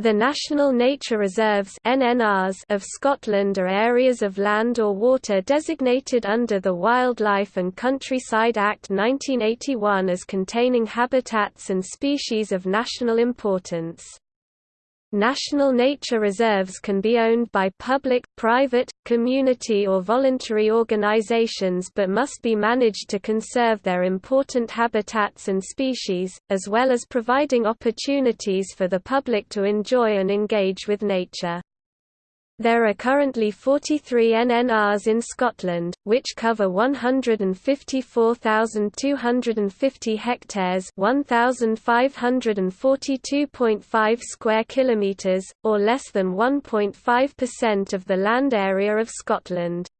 The National Nature Reserves (NNRs) of Scotland are areas of land or water designated under the Wildlife and Countryside Act 1981 as containing habitats and species of national importance. National nature reserves can be owned by public, private, community or voluntary organizations but must be managed to conserve their important habitats and species, as well as providing opportunities for the public to enjoy and engage with nature. There are currently 43 NNRs in Scotland, which cover 154,250 hectares 1,542.5 square kilometres, or less than 1.5% of the land area of Scotland.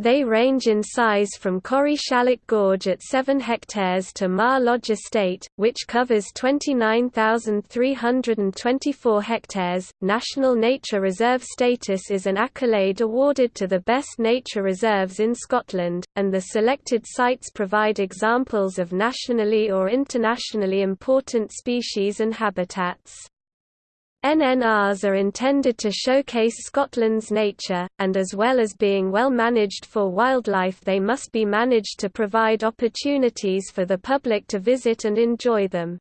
They range in size from Corrieshalloch Gorge at 7 hectares to Mar Lodge Estate, which covers 29,324 hectares. National Nature Reserve status is an accolade awarded to the best nature reserves in Scotland, and the selected sites provide examples of nationally or internationally important species and habitats. NNRs are intended to showcase Scotland's nature, and as well as being well managed for wildlife they must be managed to provide opportunities for the public to visit and enjoy them.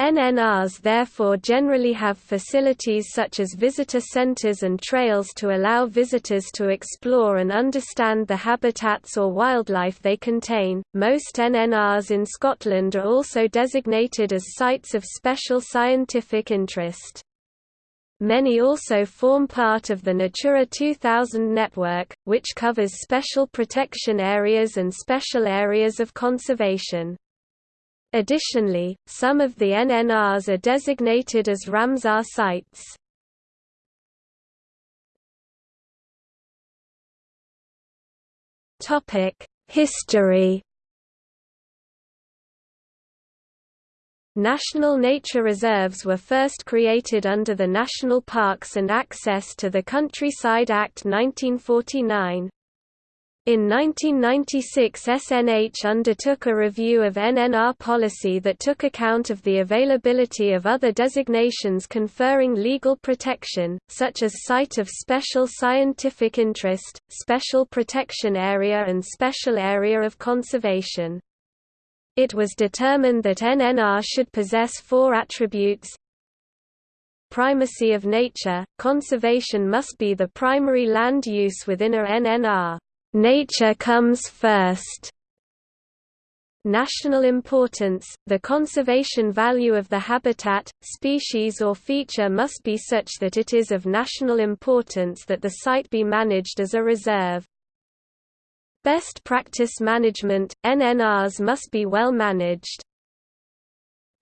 NNRs therefore generally have facilities such as visitor centres and trails to allow visitors to explore and understand the habitats or wildlife they contain. Most NNRs in Scotland are also designated as sites of special scientific interest. Many also form part of the Natura 2000 network, which covers special protection areas and special areas of conservation. Additionally, some of the NNRs are designated as Ramsar sites. History National nature reserves were first created under the National Parks and Access to the Countryside Act 1949. In 1996 SNH undertook a review of NNR policy that took account of the availability of other designations conferring legal protection, such as Site of Special Scientific Interest, Special Protection Area and Special Area of Conservation. It was determined that NNR should possess four attributes Primacy of nature, conservation must be the primary land use within a NNR. Nature comes first. National importance – The conservation value of the habitat, species or feature must be such that it is of national importance that the site be managed as a reserve. Best practice management – NNRs must be well managed.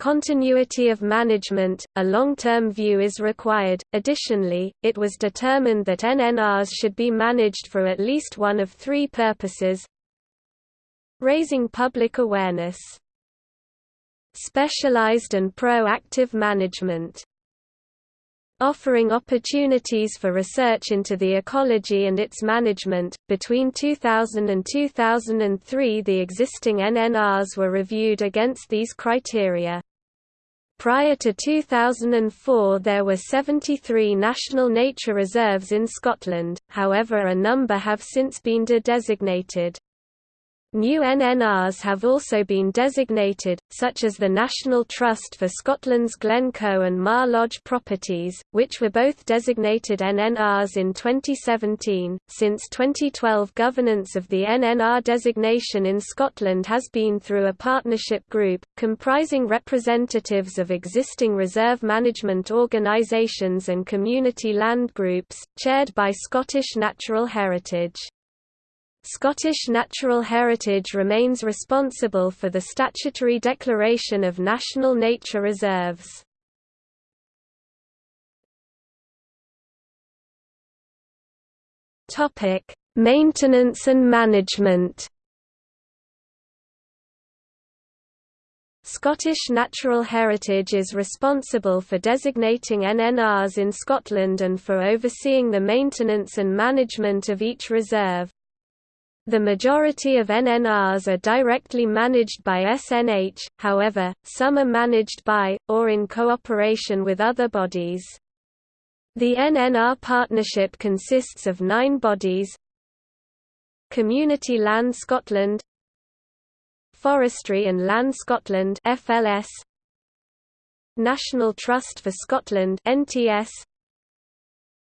Continuity of management, a long-term view is required. Additionally, it was determined that NNRs should be managed for at least one of three purposes. Raising public awareness. Specialized and proactive management offering opportunities for research into the ecology and its management. Between 2000 and 2003, the existing NNRs were reviewed against these criteria. Prior to 2004 there were 73 national nature reserves in Scotland, however a number have since been de-designated. New NNRs have also been designated, such as the National Trust for Scotland's Glencoe and Mar Lodge properties, which were both designated NNRs in 2017. Since 2012, governance of the NNR designation in Scotland has been through a partnership group, comprising representatives of existing reserve management organisations and community land groups, chaired by Scottish Natural Heritage. Scottish Natural Heritage remains responsible for the statutory declaration of national nature reserves. Topic: Maintenance and management. Scottish Natural Heritage is responsible for designating NNRs in Scotland and for overseeing the maintenance and management of each reserve. The majority of NNRs are directly managed by SNH, however, some are managed by, or in cooperation with other bodies. The NNR partnership consists of nine bodies. Community Land Scotland. Forestry and Land Scotland FLS National Trust for Scotland NTS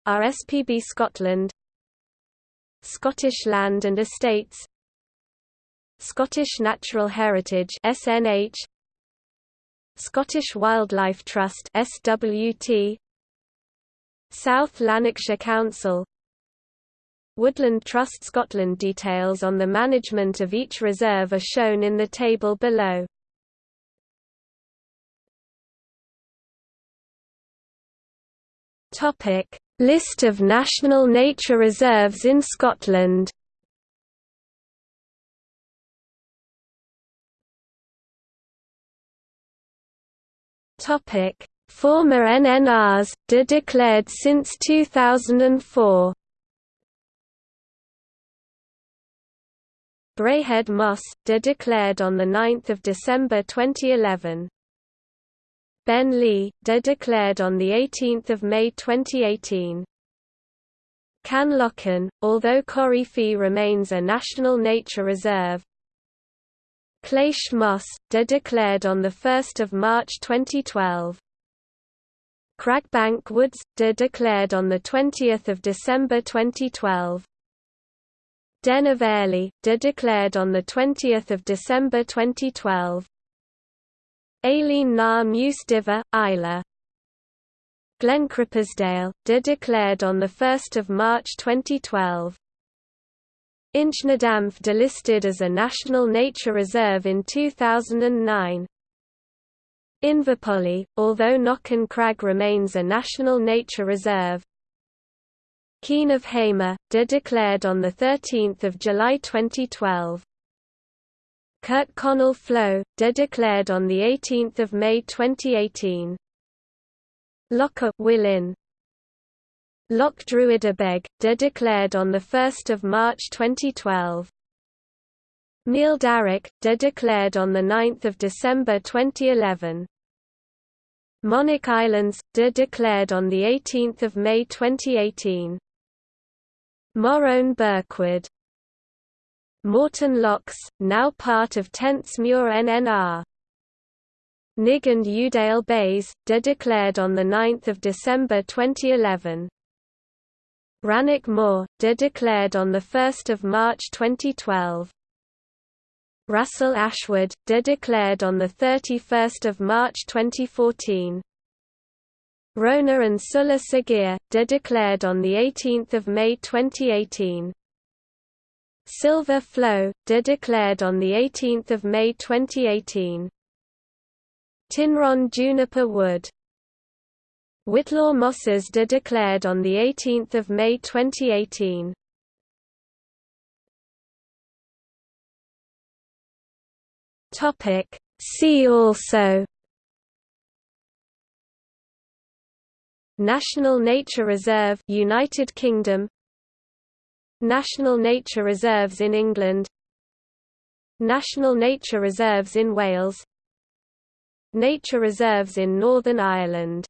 RSPB Scotland Scottish Land and Estates. Scottish Natural Heritage SNH Scottish Wildlife Trust SWT South Lanarkshire Council. Woodland Trust Scotland Details on the management of each reserve are shown in the table below. Topic: List of national nature reserves in Scotland. Former NNRs, de declared since 2004 Braehead Moss, de declared on 9 December 2011 Ben Lui, de declared on 18 May 2018 Caenlochan, although Corrie remains a National Nature Reserve, Cleish Moss, de declared on 1 March 2012 Cragbank Woods, de declared on 20 December 2012. Den of de declared on 20 December 2012. Eilean na Muice Duibhe, Islay. Glen Crippersdale, de declared on 1 March 2012. Inchnadamph delisted as a National Nature Reserve in 2009. Inverpolly, although Knockan Crag remains a National Nature Reserve. Keen of Hamar, de declared on 13 July 2012. Kirkconnell Flow, de declared on 18 May 2018. Loch a' Mhuilinn. Loch Druidibeg, de declared on 1 March 2012. Neil Darrick, de declared on 9 December 2011. Monach Islands, de declared on 18 May 2018. Morrone Birkwood Morton Lochs, now part of Tentsmuir NNR. Nigg and Udale Bays, de declared on 9 December 2011. Rannoch Moor, de declared on 1 March 2012. Rassal Ashwood, de declared on 31 March 2014. Rona and Sula Sgeir, de declared on 18 May 2018. Silver Flowe, de declared on 18 May 2018. Tynron Juniper Wood Whitlaw Mosses de declared on 18 May 2018. Topic See also National Nature Reserve United Kingdom National Nature Reserves in England. National Nature Reserves in Wales. Nature reserves in Northern Ireland